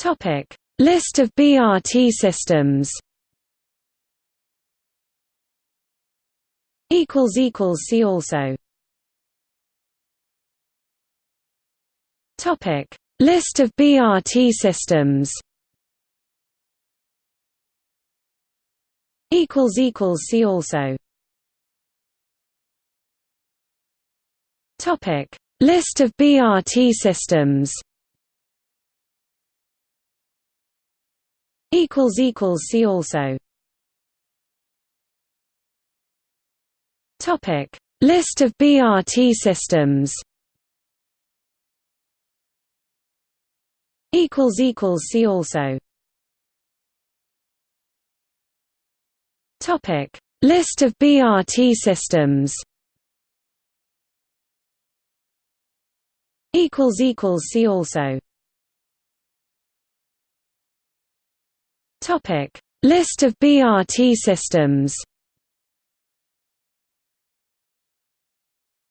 Topic: List of BRT systems. Equals equals see also. Topic: List of BRT systems. Equals equals see also. Topic: List of BRT systems. Equals equals see also. Topic: List of BRT systems. Equals equals see also. Topic: List of BRT systems. Equals equals see also. Topic: List of BRT systems.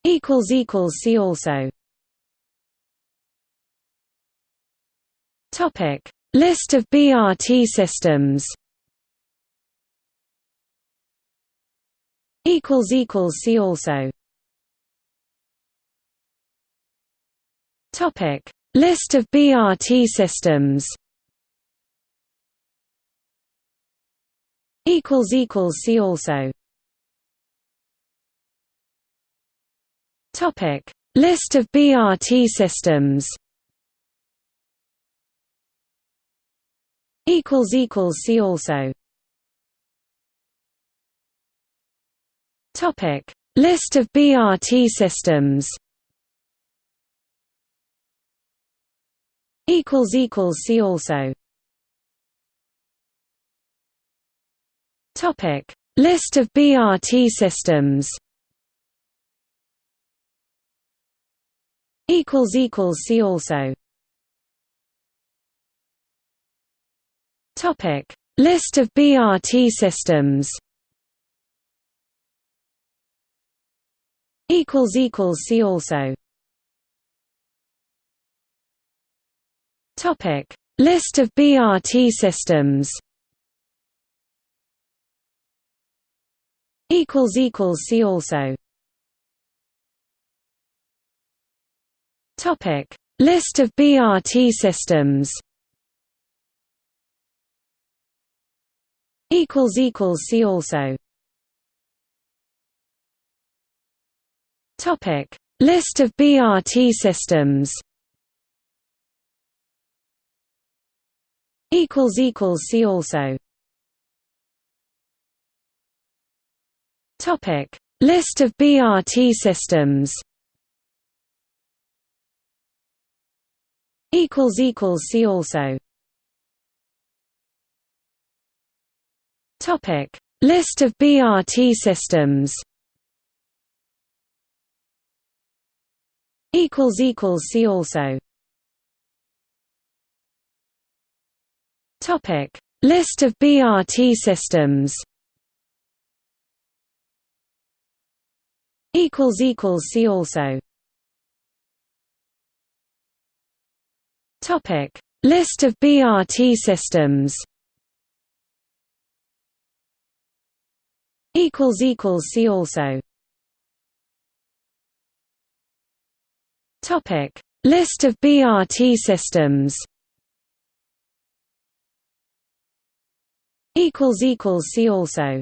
Equals equals see also. Topic: List of BRT systems. Equals equals see also. Topic: List of BRT systems. Equals equals see also. Topic: List of BRT systems. Equals equals see also. Topic: List of BRT systems. Equals equals see also. Topic: List of BRT systems. Equals equals see also. Topic: List of BRT systems. Equals equals see also. Topic: List of BRT systems. Equals equals see also. Topic: List of BRT systems. Equals equals see also. Topic: List of BRT systems. Equals equals see also. Topic: List of BRT systems. Equals equals see also. Topic: List of BRT systems. Equals equals see also. Topic: List of BRT systems. Equals equals see also. Topic: List of BRT systems. Equals equals see also. Topic: List of BRT systems. Equals equals see also.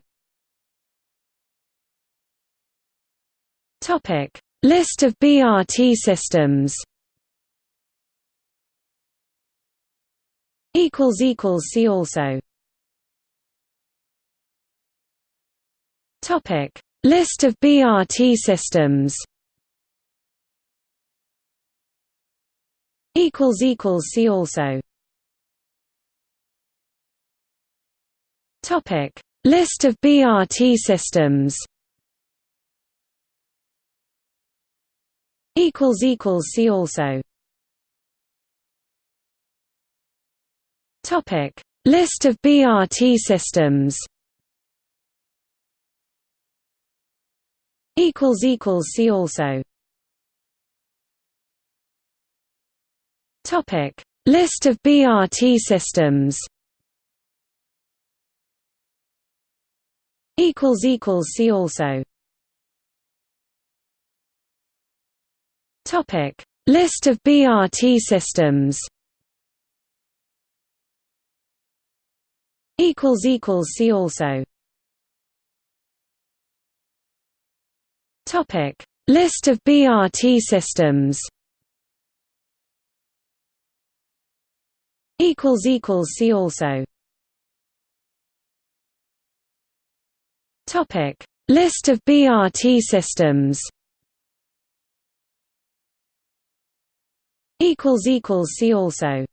Topic: List of BRT systems. Equals equals see also. Topic: List of BRT systems. Equals equals see also. Topic: List of BRT systems. Equals equals see also. Topic: List of BRT systems. Equals equals see also. Topic: List of BRT systems equals equals see also topic. List of BRT systems. Equals equals see also. Topic. List of BRT systems. Equals equals see also. Topic. List of BRT systems equals equals see also.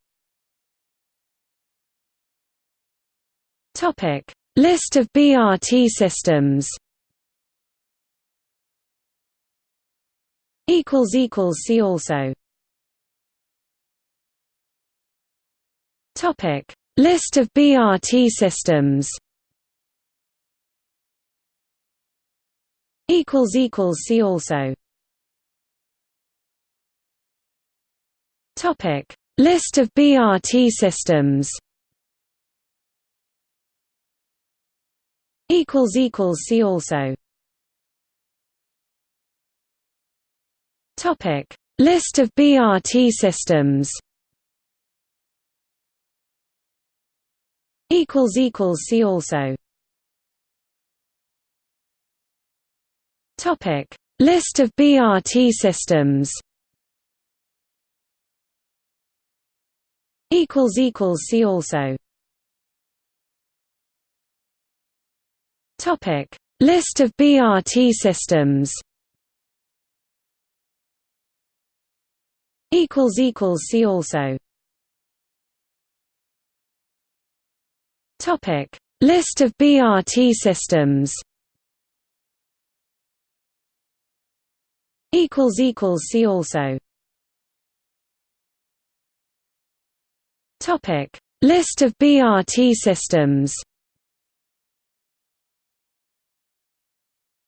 Topic. List of BRT systems. Equals equals see also. Topic: List of BRT systems. Equals equals see also. Topic: List of BRT systems. Equals equals see also. Topic: List of BRT systems. equals equals see also topic list of BRT systems equals equals see also. Topic. List of BRT systems. Equals equals see also. Topic: List of BRT systems. Equals equals see also. Topic: List of BRT systems.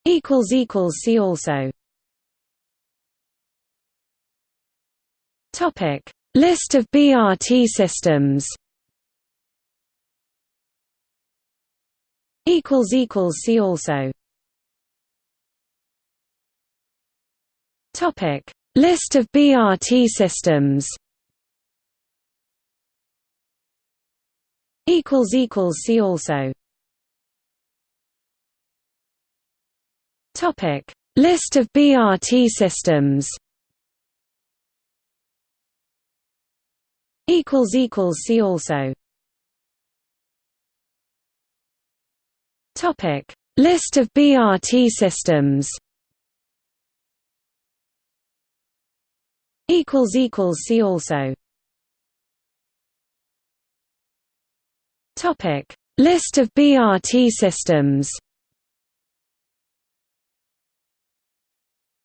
Equals equals see also. Topic: List of BRT systems. equals equals see also topic list of BRT systems equals equals see also. Topic. List of BRT systems. Equals equals see also. Topic: List of BRT systems. Equals equals see also. Topic: List of BRT systems.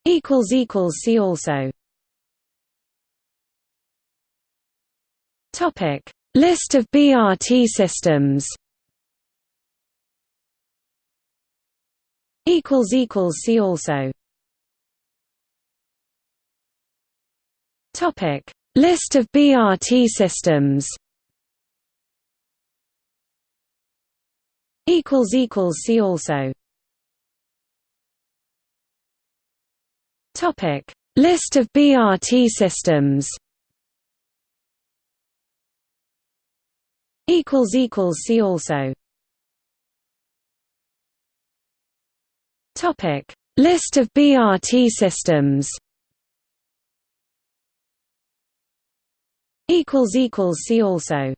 Equals equals see also. Topic: List of BRT systems. equals equals see also topic list of BRT systems equals equals see also. Topic. List of BRT systems. Equals equals see also. Topic: List of BRT systems. Equals equals see also.